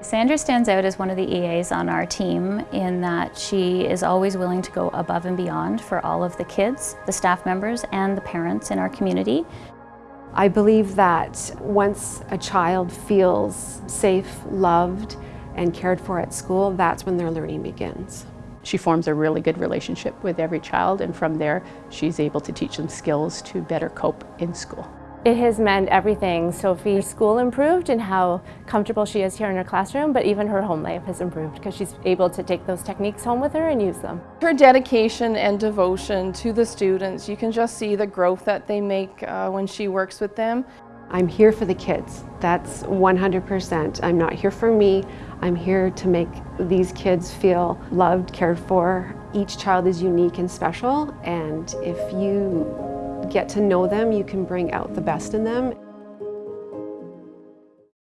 Sandra stands out as one of the EAs on our team in that she is always willing to go above and beyond for all of the kids, the staff members, and the parents in our community. I believe that once a child feels safe, loved, and cared for at school, that's when their learning begins. She forms a really good relationship with every child and from there she's able to teach them skills to better cope in school. It has meant everything. Sophie's school improved and how comfortable she is here in her classroom, but even her home life has improved because she's able to take those techniques home with her and use them. Her dedication and devotion to the students, you can just see the growth that they make uh, when she works with them. I'm here for the kids. That's 100%. I'm not here for me. I'm here to make these kids feel loved, cared for. Each child is unique and special, and if you get to know them, you can bring out the best in them.